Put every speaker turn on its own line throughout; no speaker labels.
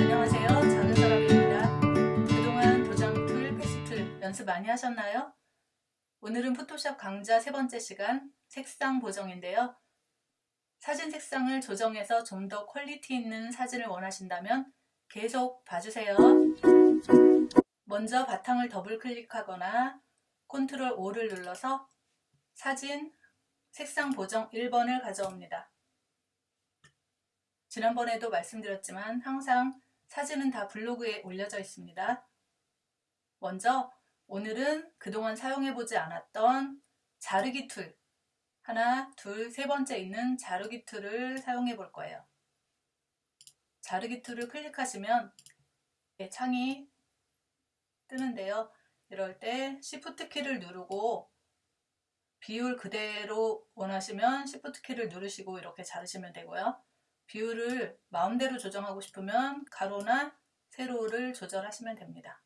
안녕하세요. 작은 사람입니다. 그동안 도장 tool, path tool 연습 많이 하셨나요? 오늘은 포토샵 강좌 세 번째 시간 색상 보정인데요. 사진 색상을 조정해서 좀 더 quality 있는 사진을 원하신다면 계속 봐주세요. 먼저 바탕을 더블 클릭하거나 control O를 눌러서 사진 색상 보정 1번을 가져옵니다. 지난번에도 말씀드렸지만 항상 사진은 다 블로그에 올려져 있습니다. 먼저 오늘은 그동안 사용해보지 않았던 자르기 tool 하나, 둘, 세 번째 있는 자르기 tool을 사용해 볼 거예요. 자르기 tool을 클릭하시면 창이 뜨는데요. 이럴 때 Shift 키를 누르고 비율 그대로 원하시면 Shift 키를 누르시고 이렇게 자르시면 되고요. 비율을 마음대로 조정하고 싶으면 가로나 세로를 조절하시면 됩니다.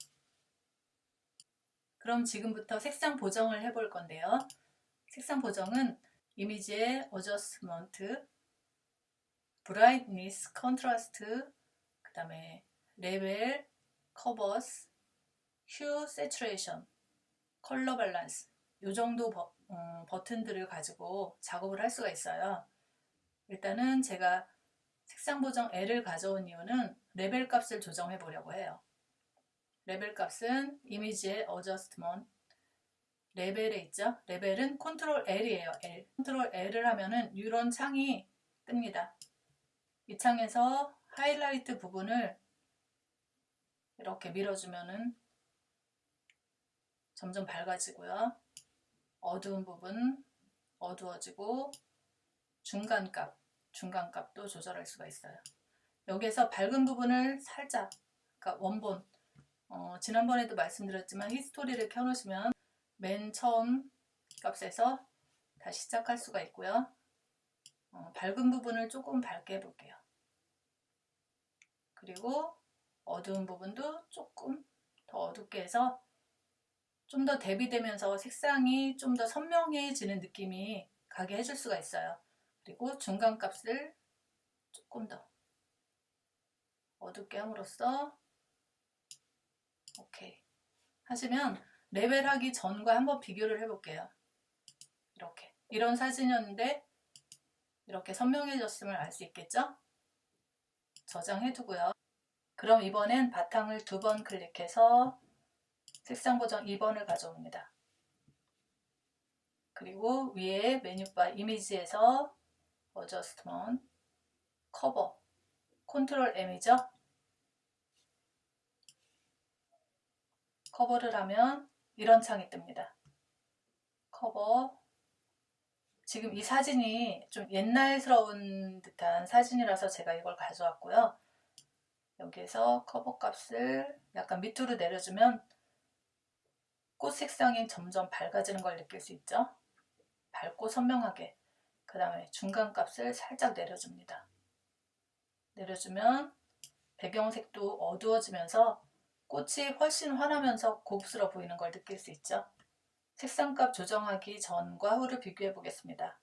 그럼 지금부터 색상 보정을 해볼 건데요. 색상 보정은 이미지의 adjustment, brightness, contrast, 그 다음에 level, curves, hue, saturation, color balance 이 정도 버, 음, 버튼들을 가지고 작업을 할 수가 있어요. 일단은 제가 색상 보정 1을 가져온 이유는 레벨 값을 조정해 보려고 해요. 레벨 값은 이미지의 adjustment level에 있죠. 레벨은 컨트롤 L이에요. L. control L을 하면은 이런 창이 뜹니다. 이 창에서 하이라이트 부분을 이렇게 밀어주면은 점점 밝아지고요. 어두운 부분 어두워지고 중간 값 중간값도 조절할 수가 있어요. 여기에서 밝은 부분을 살짝 그러니까 원본 어, 지난번에도 말씀드렸지만 히스토리를 켜놓으시면 맨 처음 값에서 다시 시작할 수가 있고요. 어, 밝은 부분을 조금 밝게 해볼게요. 그리고 어두운 부분도 조금 더 어둡게 해서 좀 더 대비되면서 색상이 좀 더 선명해지는 느낌이 가게 해줄 수가 있어요. 그리고 중간값을 조금 더 어둡게 함으로써 오케이 하시면 레벨하기 전과 한번 비교를 해볼게요. 이렇게 이런 사진이었는데 이렇게 선명해졌음을 알 수 있겠죠? 저장해 두고요. 그럼 이번엔 바탕을 두 번 클릭해서 색상 보정 2번을 가져옵니다. 그리고 위에 메뉴바 이미지에서 adjustment curve control M이죠. curve를 하면 이런 창이 뜹니다. 커버 지금 이 사진이 좀 옛날스러운 듯한 사진이라서 제가 이걸 가져왔고요. 여기에서 커버 값을 약간 밑으로 내려주면 꽃 색상이 점점 밝아지는 걸 느낄 수 있죠. 밝고 선명하게 그 다음에 중간 값을 살짝 내려줍니다. 내려주면 배경색도 어두워지면서 꽃이 훨씬 환하면서 고급스러워 보이는 걸 느낄 수 있죠. 색상값 조정하기 전과 후를 비교해 보겠습니다.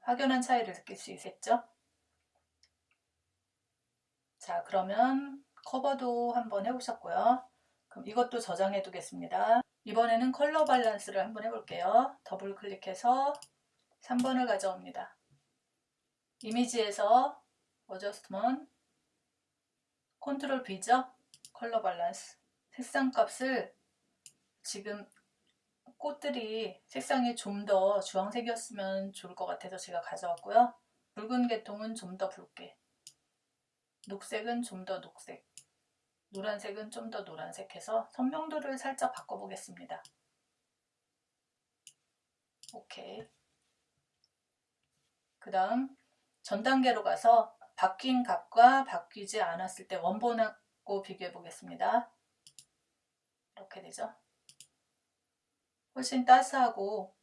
확연한 차이를 느낄 수 있겠죠? 자 그러면 curve도 한번 해보셨고요. 그럼 이것도 저장해 두겠습니다. 이번에는 color balance를 한번 해볼게요. 더블 클릭해서 3번을 가져옵니다. 이미지에서 adjustment control B죠? color balance 색상 값을 지금 꽃들이 색상이 좀 더 주황색이었으면 좋을 것 같아서 제가 가져왔고요. 붉은 계통은 좀 더 붉게 녹색은 좀 더 녹색 노란색은 좀 더 노란색 해서 선명도를 살짝 바꿔보겠습니다. 오케이 그 다음 전 단계로 가서 바뀐 값과 바뀌지 않았을 때 원본하고 비교해 보겠습니다. 이렇게 되죠. 훨씬 따스하고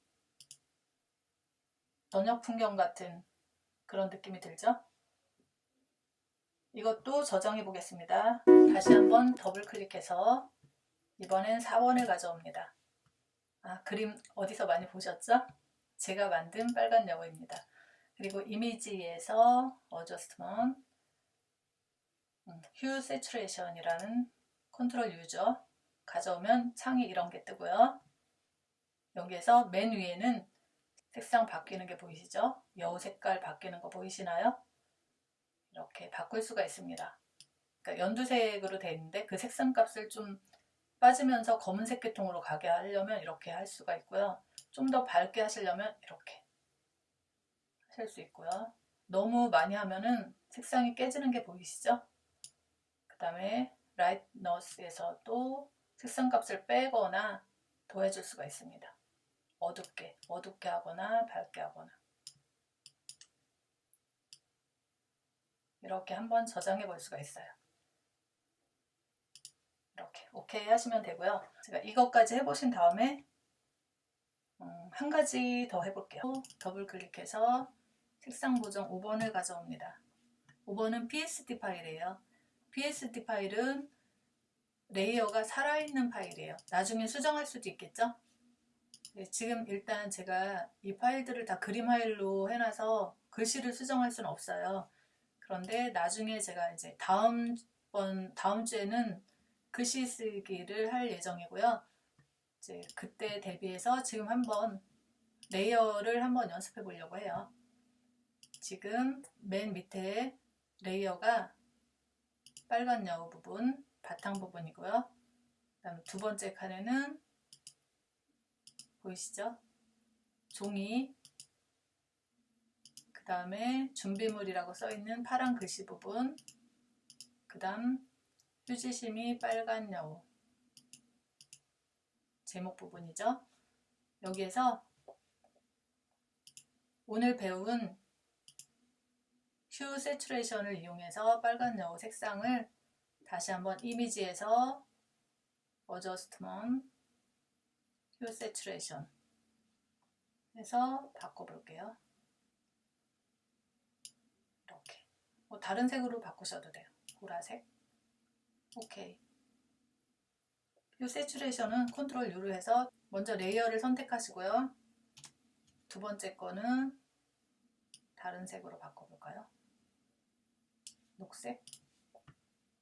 저녁 풍경 같은 그런 느낌이 들죠. 이것도 저장해 보겠습니다. 다시 한번 더블 클릭해서 이번엔 4번을 가져옵니다. 아, 그림 어디서 많이 보셨죠? 제가 만든 빨간 여우입니다. 그리고 이미지에서 adjustment hue saturation이라는 control U죠 가져오면 창이 이런 게 뜨고요. 여기에서 맨 위에는 색상 바뀌는 게 보이시죠? 여우 색깔 바뀌는 거 보이시나요? 이렇게 바꿀 수가 있습니다. 그러니까 연두색으로 되어 있는데 그 색상 값을 좀 빠지면서 검은색 계통으로 가게 하려면 이렇게 할 수가 있고요. 좀 더 밝게 하시려면 이렇게 하실 수 있고요. 너무 많이 하면은 색상이 깨지는 게 보이시죠? 그 다음에 라이트너스에서도 색상 값을 빼거나 더해줄 수가 있습니다. 어둡게, 어둡게 하거나 밝게 하거나 이렇게 한번 저장해 볼 수가 있어요. 이렇게 오케이 하시면 되고요. 제가 이것까지 해보신 다음에 음, 한 가지 더 해볼게요. 더블 클릭해서 색상 보정 5번을 가져옵니다. 5번은 PSD 파일이에요. PSD 파일은 layer가 살아있는 파일이에요. 나중에 수정할 수도 있겠죠? 네, 지금 일단 제가 이 파일들을 다 그림 파일로 해놔서 글씨를 수정할 수는 없어요. 그런데 나중에 제가 이제 다음 번 다음 주에는 글씨 쓰기를 할 예정이고요. 이제 그때 대비해서 지금 한번 layer를 한번 연습해 보려고 해요. 지금 맨 밑에 layer가 빨간 여우 부분, 바탕 부분이고요. 그다음 두 번째 칸에는 보이시죠? 종이 그 다음에 준비물이라고 써있는 파란 글씨 부분 그 다음 휴지심이 빨간 여우 제목 부분이죠. 여기에서 오늘 배운 Hue Saturation을 이용해서 빨간 여우 색상을 다시 한번 이미지에서 Adjustment Hue Saturation 해서 바꿔볼게요. 이렇게 뭐 다른 색으로 바꾸셔도 돼요. 보라색 오케이 Hue Saturation은 컨트롤 U로 해서 먼저 레이어를 선택하시고요. 두 번째 거는 다른 색으로 바꿔볼까요? 녹색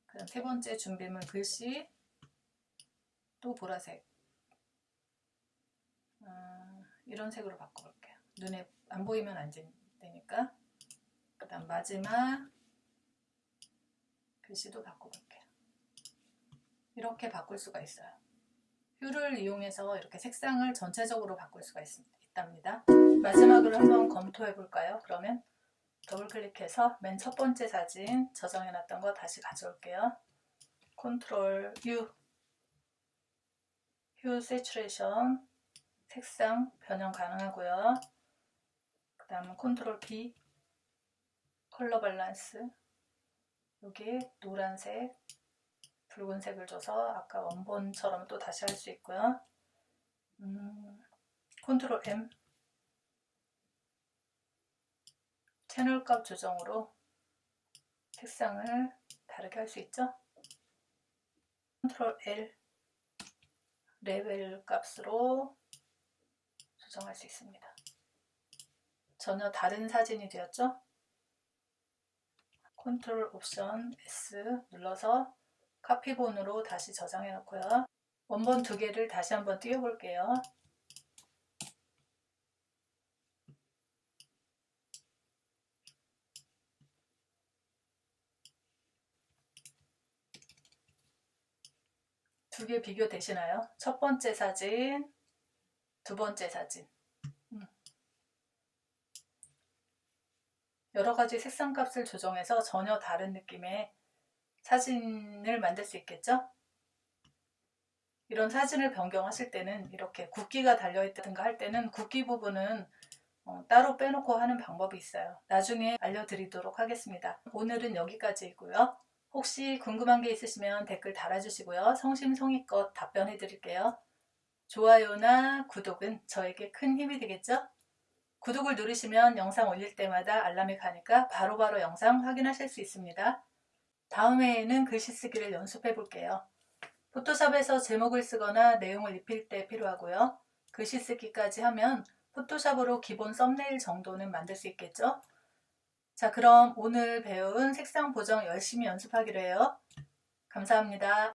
그다음 세 번째 준비물 글씨 또 보라색 아, 이런 색으로 바꿔볼게요. 눈에 안 보이면 안 되니까 그 다음 마지막 글씨도 바꿔볼게요. 이렇게 바꿀 수가 있어요. 휴를 이용해서 이렇게 색상을 전체적으로 바꿀 수가 있, 있답니다. 마지막으로 한번 검토해 볼까요? 그러면 더블 클릭해서 맨 첫 번째 사진 저장해 놨던 거 다시 가져올게요. 컨트롤 U Hue Saturation 색상 변형 가능하고요. 그 다음은 컨트롤 B 컬러 밸런스 여기 노란색 붉은색을 줘서 아까 원본처럼 또 다시 할 수 있고요. 음, 컨트롤 M 채널 값 조정으로 색상을 다르게 할 수 있죠. 컨트롤 L 레벨 값으로 조정할 수 있습니다. 전혀 다른 사진이 되었죠? 컨트롤 옵션 S 눌러서 카피본으로 다시 저장해 놓고요. 원본 두 개를 다시 한번 띄워 볼게요. 두 개 비교되시나요? 첫 번째 사진, 두 번째 사진. 여러 가지 색상 값을 조정해서 전혀 다른 느낌의 사진을 만들 수 있겠죠? 이런 사진을 변경하실 때는 이렇게 국기가 달려있다든가 할 때는 국기 부분은 어, 따로 빼놓고 하는 방법이 있어요. 나중에 알려드리도록 하겠습니다. 오늘은 여기까지이고요. 혹시 궁금한 게 있으시면 댓글 달아주시고요. 성심성의껏 답변해 드릴게요. 좋아요나 구독은 저에게 큰 힘이 되겠죠? 구독을 누르시면 영상 올릴 때마다 알람이 가니까 바로바로 바로 영상 확인하실 수 있습니다. 다음에는 글씨 쓰기를 연습해 볼게요. 포토샵에서 제목을 쓰거나 내용을 입힐 때 필요하고요. 글씨 쓰기까지 하면 포토샵으로 기본 썸네일 정도는 만들 수 있겠죠? 자, 그럼 오늘 배운 색상 보정 열심히 연습하기로 해요. 감사합니다.